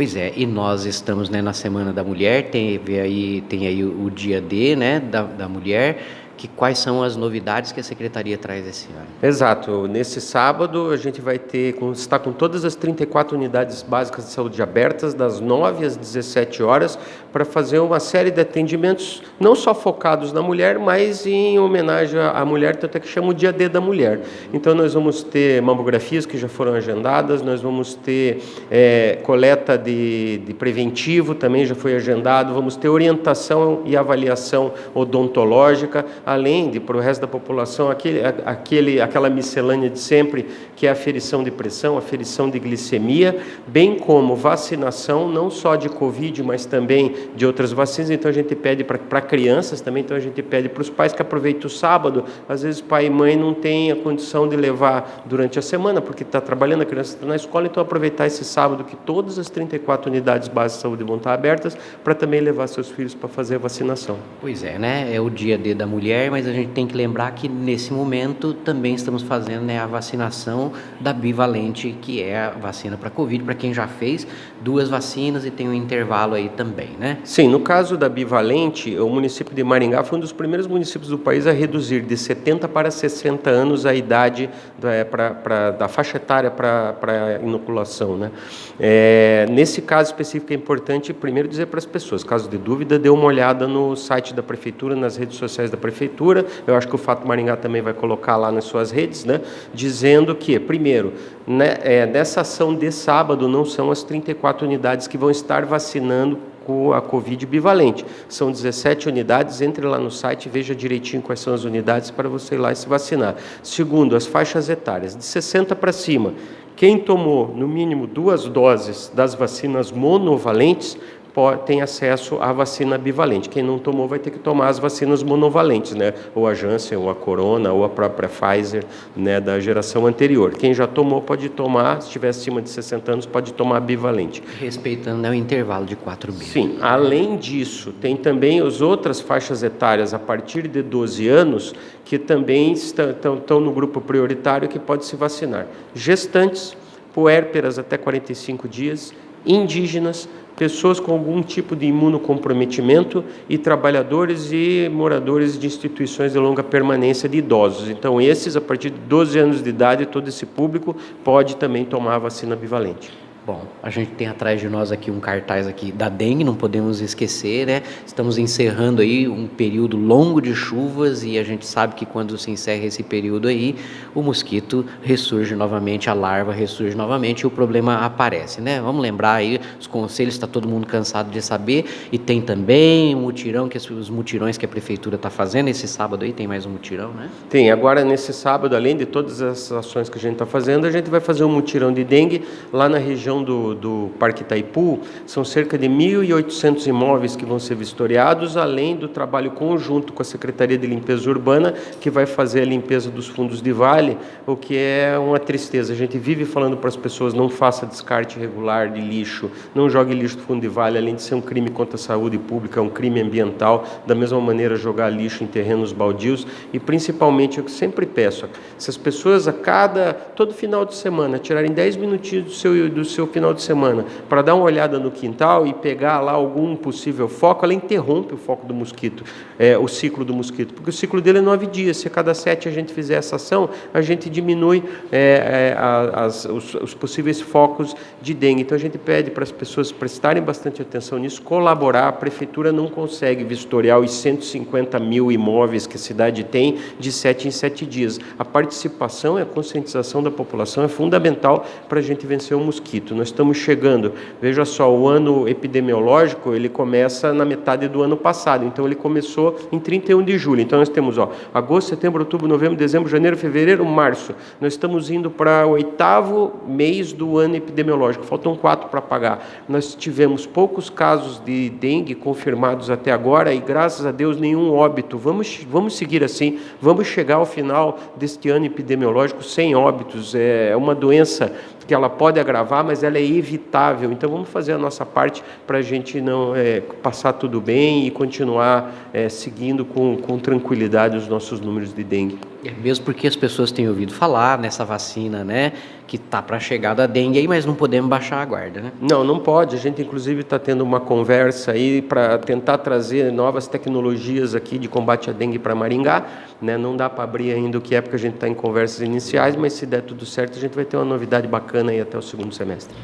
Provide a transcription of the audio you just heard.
Pois é, e nós estamos né, na Semana da Mulher, teve aí, tem aí o, dia D né, da, da mulher, que quais são as novidades que a secretaria traz esse ano. Exato. Nesse sábado a gente vai ter, está com todas as 34 unidades básicas de saúde abertas, das 9 às 17 horas, para fazer uma série de atendimentos, não só focados na mulher, mas em homenagem à mulher, tanto é que chama o Dia D da Mulher. Então nós vamos ter mamografias que já foram agendadas, nós vamos ter é, coleta de, de preventivo, também já foi agendado, vamos ter orientação e avaliação odontológica, além de para o resto da população aquele, aquele, aquela miscelânea de sempre, que é aferição de pressão, aferição de glicemia, bem como vacinação, não só de Covid, mas também de outras vacinas. Então a gente pede para crianças também, então a gente pede para os pais que aproveitem o sábado. Às vezes pai e mãe não têm a condição de levar durante a semana, porque está trabalhando, a criança está na escola, então aproveitar esse sábado que todas as 34 unidades básicas de saúde vão estar abertas, para também levar seus filhos para fazer a vacinação. Pois é, né? É o dia D da mulher mulher, mas a gente tem que lembrar que nesse momento também estamos fazendo né, a vacinação da bivalente, que é a vacina para Covid, para quem já fez duas vacinas e tem um intervalo aí também, né? Sim, no caso da bivalente, o município de Maringá foi um dos primeiros municípios do país a reduzir de 70 para 60 anos a idade da, é, pra, pra, da faixa etária para inoculação, né? É, nesse caso específico é importante primeiro dizer para as pessoas, caso de dúvida, dê uma olhada no site da prefeitura, nas redes sociais da prefeitura, prefeitura, eu acho que o Fato Maringá também vai colocar lá nas suas redes, né, dizendo que, primeiro, né, é, nessa ação de sábado não são as 34 unidades que vão estar vacinando com a Covid bivalente. São 17 unidades, entre lá no site e veja direitinho quais são as unidades para você ir lá e se vacinar. Segundo, as faixas etárias, de 60 para cima. Quem tomou, no mínimo, duas doses das vacinas monovalentes tem acesso à vacina bivalente. Quem não tomou vai ter que tomar as vacinas monovalentes, né? Ou a Janssen, ou a Corona, ou a própria Pfizer, né, da geração anterior. Quem já tomou pode tomar, se estiver acima de 60 anos, pode tomar bivalente. Respeitando né, o intervalo de quatro meses. Sim. Além disso, tem também as outras faixas etárias a partir de 12 anos que também estão, estão no grupo prioritário que pode se vacinar. Gestantes, puérperas até 45 dias, indígenas, pessoas com algum tipo de imunocomprometimento e trabalhadores e moradores de instituições de longa permanência de idosos. Então, esses, a partir de 12 anos de idade, todo esse público pode também tomar a vacina bivalente. Bom, a gente tem atrás de nós aqui um cartaz aqui da dengue, não podemos esquecer, né? Estamos encerrando aí um período longo de chuvas e a gente sabe que quando se encerra esse período aí, o mosquito ressurge novamente, a larva ressurge novamente e o problema aparece, né? Vamos lembrar aí os conselhos, está todo mundo cansado de saber e tem também um mutirão, que os mutirões que a prefeitura está fazendo, esse sábado aí tem mais um mutirão, né? Tem, agora nesse sábado, além de todas as ações que a gente está fazendo, a gente vai fazer um mutirão de dengue lá na região região do, do Parque Itaipu, são cerca de 1.800 imóveis que vão ser vistoriados, além do trabalho conjunto com a Secretaria de Limpeza Urbana, que vai fazer a limpeza dos fundos de vale, o que é uma tristeza. A gente vive falando para as pessoas, não faça descarte regular de lixo, não jogue lixo do fundo de vale, além de ser um crime contra a saúde pública, é um crime ambiental, da mesma maneira jogar lixo em terrenos baldios, e principalmente, que sempre peço, se as pessoas a cada, todo final de semana, tirarem 10 minutinhos do seu, do seu seu final de semana para dar uma olhada no quintal e pegar lá algum possível foco, ela interrompe o foco do mosquito, é, o ciclo do mosquito, porque o ciclo dele é nove dias. Se a cada sete a gente fizer essa ação, a gente diminui é, é, as, os, os, possíveis focos de dengue. Então a gente pede para as pessoas prestarem bastante atenção nisso, colaborar. A prefeitura não consegue vistoriar os 150 mil imóveis que a cidade tem de sete em sete dias. A participação e a conscientização da população é fundamental para a gente vencer o mosquito nós estamos chegando, veja só, o ano epidemiológico, ele começa na metade do ano passado, então ele começou em 31 de julho. Então nós temos, ó, agosto, setembro, outubro, novembro, dezembro, janeiro, fevereiro, março. Nós estamos indo para o oitavo mês do ano epidemiológico, faltam quatro para pagar. Nós tivemos poucos casos de dengue confirmados até agora e graças a Deus nenhum óbito. Vamos, vamos seguir assim, vamos chegar ao final deste ano epidemiológico sem óbitos. É uma doença que ela pode agravar, mas ela é evitável. Então vamos fazer a nossa parte para a gente não é, passar tudo bem e continuar é, seguindo com, com tranquilidade os nossos números de dengue. É mesmo porque as pessoas têm ouvido falar nessa vacina, né? Que tá para chegar da dengue aí, mas não podemos baixar a guarda, né? Não, não pode. A gente inclusive está tendo uma conversa aí para tentar trazer novas tecnologias aqui de combate à dengue para Maringá. Né? Não dá para abrir ainda o que é porque a gente está em conversas iniciais, mas se der tudo certo, a gente vai ter uma novidade bacana aí até o segundo semestre.